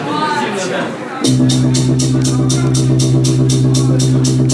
Сильно, да.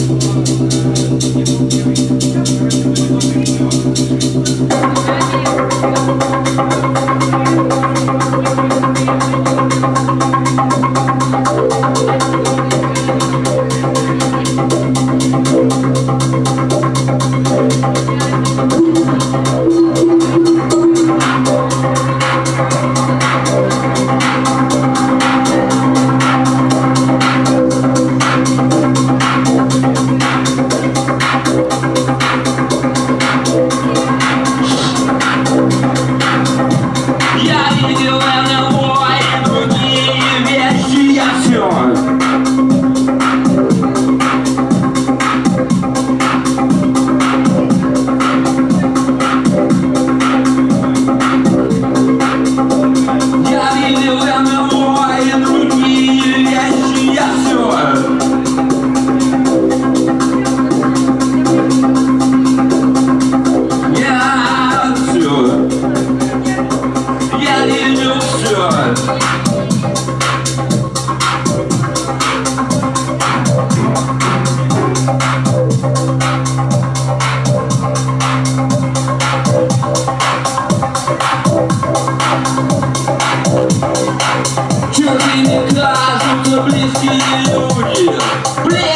Люди не кажутся близкие люди Блин!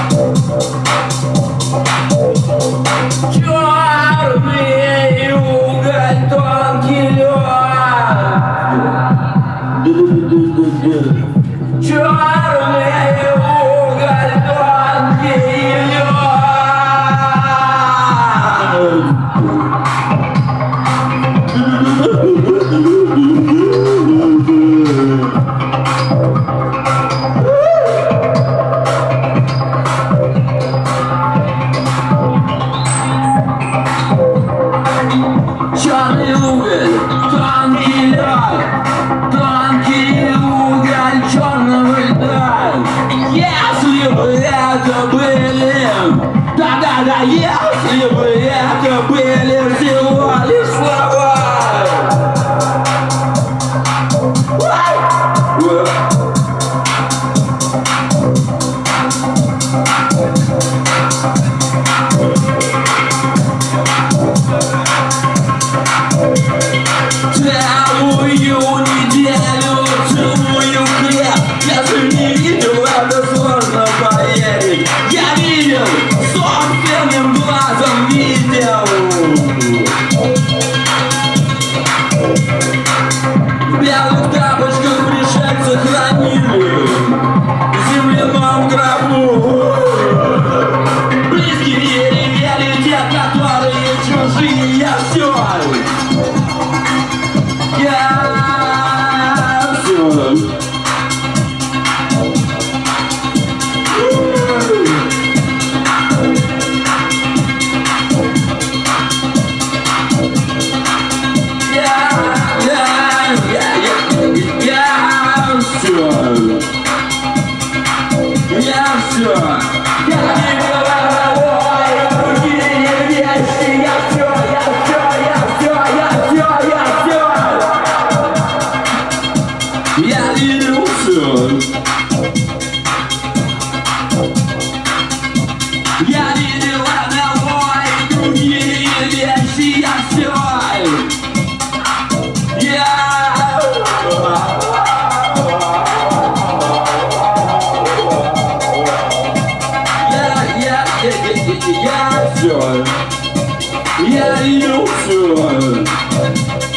Целую неделю, целую хлеб, я же не видел радостно. Thank you. ну все. Я видела новой другие вещи, я все. Я ее все.